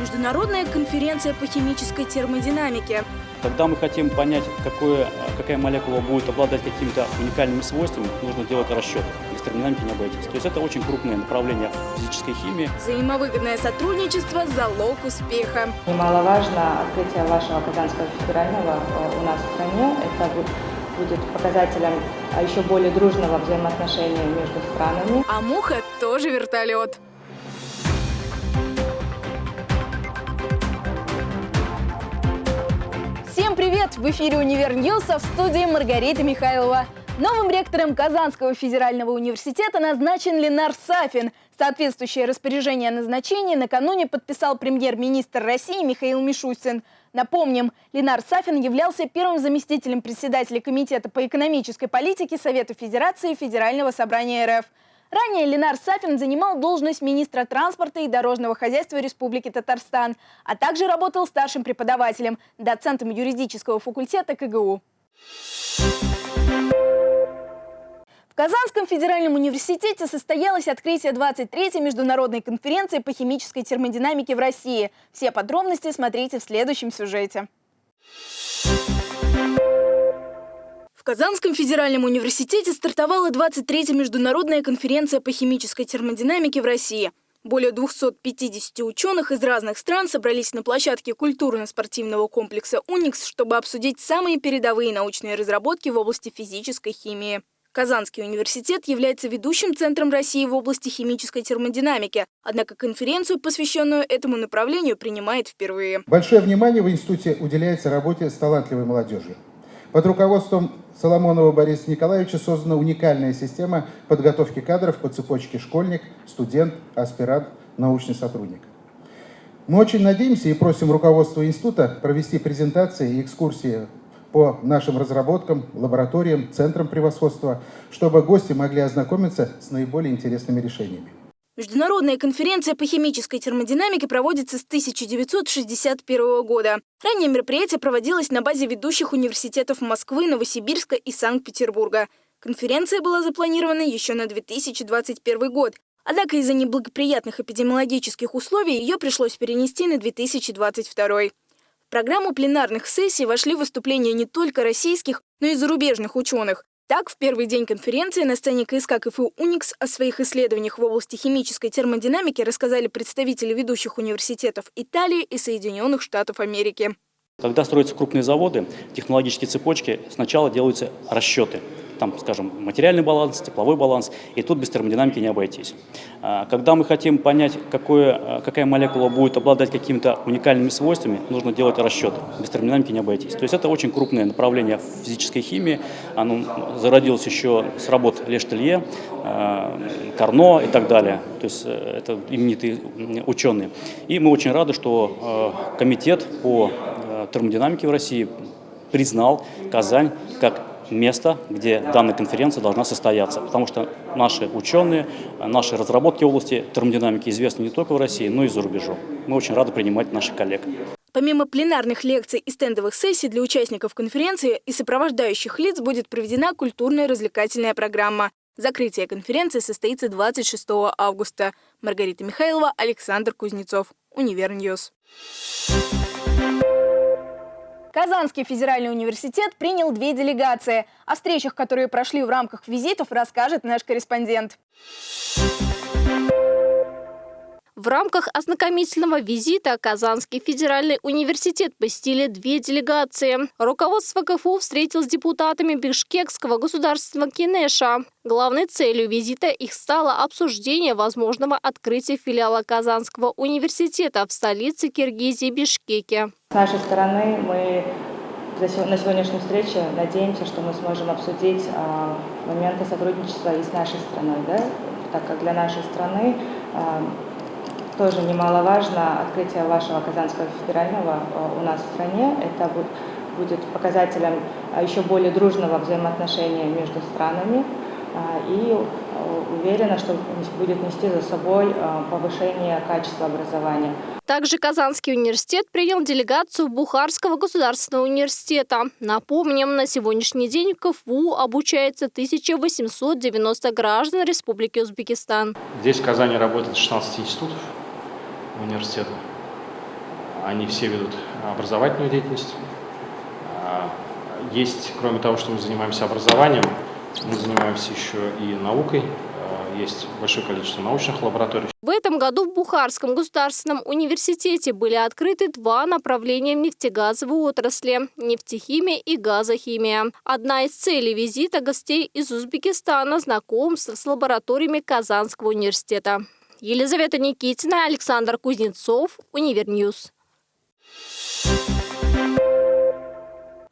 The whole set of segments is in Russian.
Международная конференция по химической термодинамике. Когда мы хотим понять, какое, какая молекула будет обладать какими-то уникальными свойствами, нужно делать расчет. Без термодинамики не обойтись. То есть это очень крупное направление физической химии. Взаимовыгодное сотрудничество – залог успеха. Немаловажно открытие вашего Казанского федерального э, у нас в стране. Это будет показателем а, еще более дружного взаимоотношения между странами. А муха тоже вертолет. Привет! В эфире «Univer News», а в студии Маргарита Михайлова. Новым ректором Казанского федерального университета назначен Ленар Сафин. Соответствующее распоряжение о назначении накануне подписал премьер-министр России Михаил Мишустин. Напомним, Ленар Сафин являлся первым заместителем председателя Комитета по экономической политике Совета Федерации Федерального собрания РФ. Ранее Ленар Сафин занимал должность министра транспорта и дорожного хозяйства Республики Татарстан, а также работал старшим преподавателем, доцентом юридического факультета КГУ. В Казанском федеральном университете состоялось открытие 23-й международной конференции по химической термодинамике в России. Все подробности смотрите в следующем сюжете. Казанском федеральном университете стартовала 23-я международная конференция по химической термодинамике в России. Более 250 ученых из разных стран собрались на площадке культурно-спортивного комплекса «Уникс», чтобы обсудить самые передовые научные разработки в области физической химии. Казанский университет является ведущим центром России в области химической термодинамики, однако конференцию, посвященную этому направлению, принимает впервые. Большое внимание в институте уделяется работе с талантливой молодежью. Под руководством Соломонова Бориса Николаевича создана уникальная система подготовки кадров по цепочке школьник, студент, аспирант, научный сотрудник. Мы очень надеемся и просим руководство института провести презентации и экскурсии по нашим разработкам, лабораториям, центрам превосходства, чтобы гости могли ознакомиться с наиболее интересными решениями. Международная конференция по химической термодинамике проводится с 1961 года. Ранее мероприятие проводилось на базе ведущих университетов Москвы, Новосибирска и Санкт-Петербурга. Конференция была запланирована еще на 2021 год. Однако из-за неблагоприятных эпидемиологических условий ее пришлось перенести на 2022. В программу пленарных сессий вошли выступления не только российских, но и зарубежных ученых. Так, в первый день конференции на сцене КСК КФУ «Уникс» о своих исследованиях в области химической термодинамики рассказали представители ведущих университетов Италии и Соединенных Штатов Америки. Когда строятся крупные заводы, технологические цепочки, сначала делаются расчеты – там, скажем, материальный баланс, тепловой баланс, и тут без термодинамики не обойтись. А, когда мы хотим понять, какое, а, какая молекула будет обладать какими-то уникальными свойствами, нужно делать расчет. Без термодинамики не обойтись. То есть это очень крупное направление физической химии. Оно зародилось еще с работ Лештелье, а, Карно и так далее. То есть э, это именитые ученые. И мы очень рады, что комитет по термодинамике в России признал Казань как место, где данная конференция должна состояться. Потому что наши ученые, наши разработки в области термодинамики известны не только в России, но и за рубежом. Мы очень рады принимать наших коллег. Помимо пленарных лекций и стендовых сессий для участников конференции и сопровождающих лиц будет проведена культурная развлекательная программа. Закрытие конференции состоится 26 августа. Маргарита Михайлова, Александр Кузнецов. Univer News. Казанский федеральный университет принял две делегации. О встречах, которые прошли в рамках визитов, расскажет наш корреспондент. В рамках ознакомительного визита Казанский федеральный университет посетили две делегации. Руководство КФУ встретил с депутатами Бишкекского государственного кенеша. Главной целью визита их стало обсуждение возможного открытия филиала Казанского университета в столице Киргизии Бишкеке. С нашей стороны мы на сегодняшней встрече надеемся, что мы сможем обсудить а, моменты сотрудничества и с нашей страной, да? так как для нашей страны а, тоже немаловажно открытие вашего Казанского федерального э, у нас в стране. Это будет показателем э, еще более дружного взаимоотношения между странами э, и уверена, что будет нести за собой повышение качества образования. Также Казанский университет принял делегацию Бухарского государственного университета. Напомним, на сегодняшний день в КФУ обучается 1890 граждан Республики Узбекистан. Здесь в Казани работает 16 институтов университета. они все ведут образовательную деятельность. Есть, кроме того, что мы занимаемся образованием, мы занимаемся еще и наукой. Есть большое количество научных лабораторий. В этом году в Бухарском государственном университете были открыты два направления в нефтегазовой отрасли – нефтехимия и газохимия. Одна из целей визита гостей из Узбекистана – знакомство с лабораториями Казанского университета. Елизавета Никитина, Александр Кузнецов, Univer News.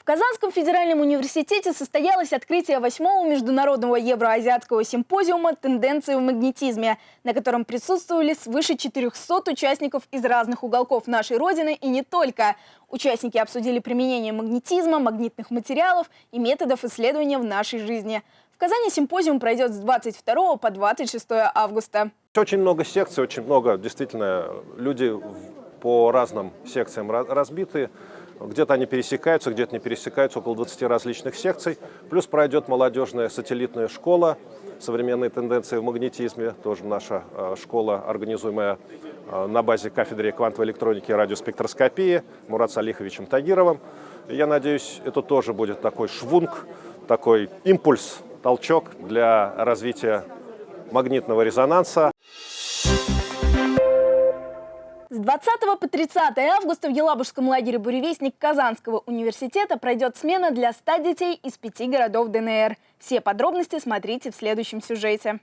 Казанском федеральном университете состоялось открытие восьмого международного евроазиатского симпозиума «Тенденции в магнетизме», на котором присутствовали свыше 400 участников из разных уголков нашей Родины и не только. Участники обсудили применение магнетизма, магнитных материалов и методов исследования в нашей жизни. В Казани симпозиум пройдет с 22 по 26 августа. Очень много секций, очень много, действительно, люди по разным секциям разбиты. Где-то они пересекаются, где-то не пересекаются, около 20 различных секций. Плюс пройдет молодежная сателлитная школа, современные тенденции в магнетизме, тоже наша э, школа, организуемая э, на базе кафедры квантовой электроники и радиоспектроскопии Мурат Салиховичем Тагировым. Я надеюсь, это тоже будет такой швунг, такой импульс, толчок для развития магнитного резонанса. С 20 по 30 августа в Елабужском лагере «Буревестник» Казанского университета пройдет смена для 100 детей из пяти городов ДНР. Все подробности смотрите в следующем сюжете.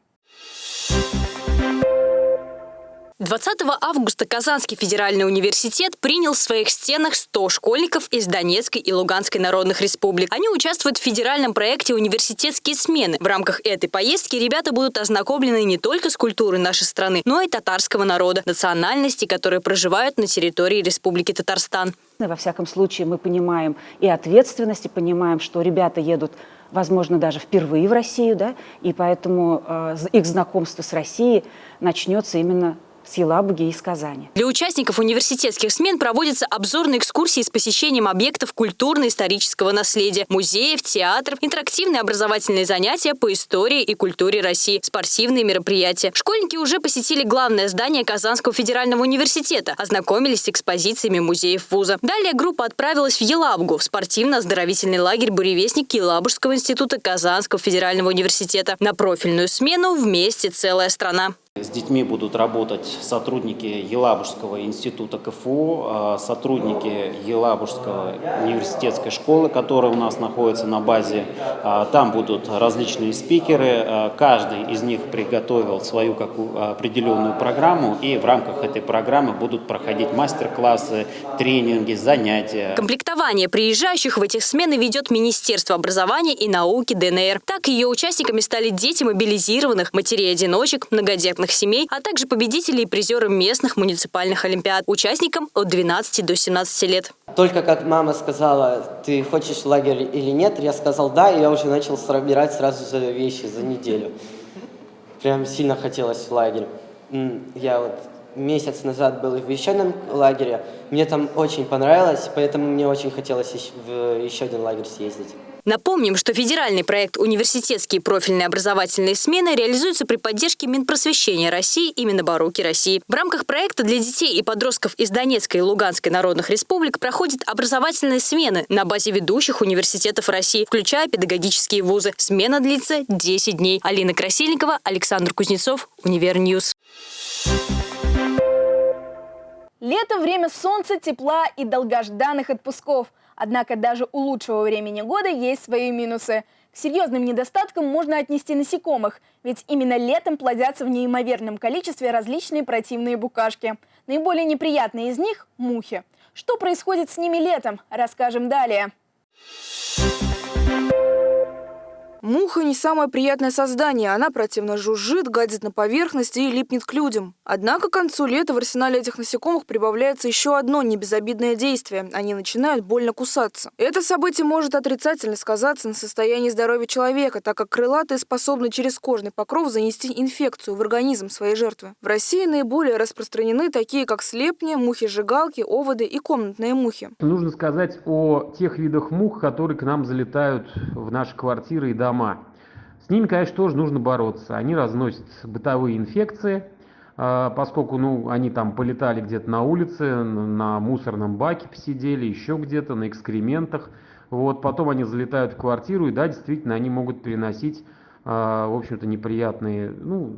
20 августа Казанский федеральный университет принял в своих стенах 100 школьников из Донецкой и Луганской народных республик. Они участвуют в федеральном проекте «Университетские смены». В рамках этой поездки ребята будут ознакомлены не только с культурой нашей страны, но и татарского народа, национальности, которые проживают на территории Республики Татарстан. Во всяком случае, мы понимаем и ответственность, и понимаем, что ребята едут возможно, даже впервые в Россию, да, и поэтому э, их знакомство с Россией начнется именно с Елабуги и из Казани. Для участников университетских смен проводятся обзорные экскурсии с посещением объектов культурно-исторического наследия, музеев, театров, интерактивные образовательные занятия по истории и культуре России, спортивные мероприятия. Школьники уже посетили главное здание Казанского федерального университета, ознакомились с экспозициями музеев вуза. Далее группа отправилась в Елабугу, в спортивно-оздоровительный лагерь «Буревестник» Елабужского института Казанского федерального университета. На профильную смену вместе целая страна. С детьми будут работать сотрудники Елабужского института КФУ, а, сотрудники Елабужского университетской школы, которая у нас находится на базе. А, там будут различные спикеры, а, каждый из них приготовил свою какую определенную программу, и в рамках этой программы будут проходить мастер-классы, тренинги, занятия. Комплектование приезжающих в этих смены ведет Министерство образования и науки ДНР. Так ее участниками стали дети мобилизированных, матерей-одиночек, многодетных многодетных семей, а также победители и призеры местных муниципальных олимпиад, участникам от 12 до 17 лет. Только как мама сказала, ты хочешь в лагерь или нет, я сказал да, и я уже начал собирать сразу же вещи за неделю. Прям сильно хотелось в лагерь. Я вот месяц назад был в еще одном лагере, мне там очень понравилось, поэтому мне очень хотелось в еще один лагерь съездить. Напомним, что федеральный проект «Университетские профильные образовательные смены» реализуется при поддержке Минпросвещения России и Минобрнауки России. В рамках проекта для детей и подростков из Донецкой и Луганской народных республик проходят образовательные смены на базе ведущих университетов России, включая педагогические вузы. Смена длится 10 дней. Алина Красильникова, Александр Кузнецов, Univer News. Лето – время солнца, тепла и долгожданных отпусков – Однако даже у лучшего времени года есть свои минусы. К серьезным недостаткам можно отнести насекомых, ведь именно летом плодятся в неимоверном количестве различные противные букашки. Наиболее неприятные из них – мухи. Что происходит с ними летом, расскажем далее. Муха не самое приятное создание. Она противно жужжит, гадит на поверхности и липнет к людям. Однако к концу лета в арсенале этих насекомых прибавляется еще одно небезобидное действие. Они начинают больно кусаться. Это событие может отрицательно сказаться на состоянии здоровья человека, так как крылатые способны через кожный покров занести инфекцию в организм своей жертвы. В России наиболее распространены такие, как слепни, мухи-жигалки, оводы и комнатные мухи. Нужно сказать о тех видах мух, которые к нам залетают в наши квартиры и дома дома. С ними, конечно, тоже нужно бороться. Они разносят бытовые инфекции, а, поскольку ну, они там полетали где-то на улице, на мусорном баке посидели, еще где-то, на экскрементах. Вот, потом они залетают в квартиру, и да, действительно, они могут переносить, а, в общем-то, неприятные, ну,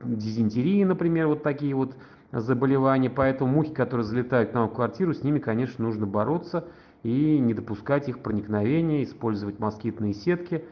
дизентерии, например, вот такие вот заболевания. Поэтому мухи, которые залетают к нам в квартиру, с ними, конечно, нужно бороться и не допускать их проникновения, использовать москитные сетки,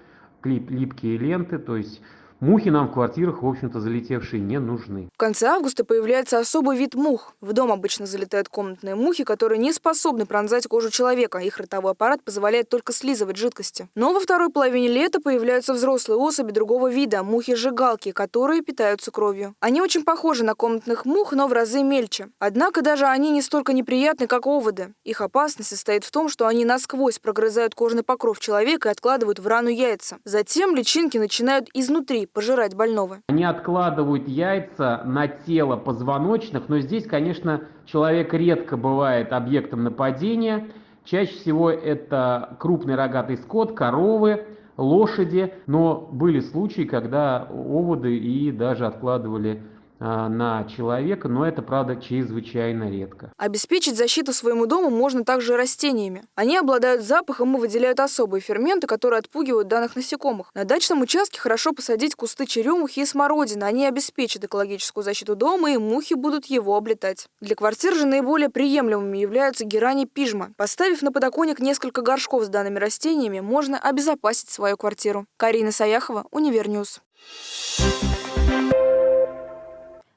липкие ленты, то есть Мухи нам в квартирах, в общем-то, залетевшие не нужны. В конце августа появляется особый вид мух. В дом обычно залетают комнатные мухи, которые не способны пронзать кожу человека. Их ротовой аппарат позволяет только слизывать жидкости. Но во второй половине лета появляются взрослые особи другого вида – мухи-жигалки, которые питаются кровью. Они очень похожи на комнатных мух, но в разы мельче. Однако даже они не столько неприятны, как оводы. Их опасность состоит в том, что они насквозь прогрызают кожный покров человека и откладывают в рану яйца. Затем личинки начинают изнутри пожирать больного. Они откладывают яйца на тело позвоночных, но здесь, конечно, человек редко бывает объектом нападения. Чаще всего это крупный рогатый скот, коровы, лошади, но были случаи, когда оводы и даже откладывали на человека, но это, правда, чрезвычайно редко. Обеспечить защиту своему дому можно также растениями. Они обладают запахом и выделяют особые ферменты, которые отпугивают данных насекомых. На дачном участке хорошо посадить кусты черемухи и смородины. Они обеспечат экологическую защиту дома, и мухи будут его облетать. Для квартир же наиболее приемлемыми являются герань и пижма. Поставив на подоконник несколько горшков с данными растениями, можно обезопасить свою квартиру. Карина Саяхова, Univer News.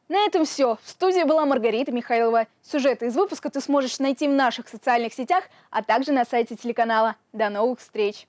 На этом все. В студии была Маргарита Михайлова. Сюжеты из выпуска ты сможешь найти в наших социальных сетях, а также на сайте телеканала. До новых встреч!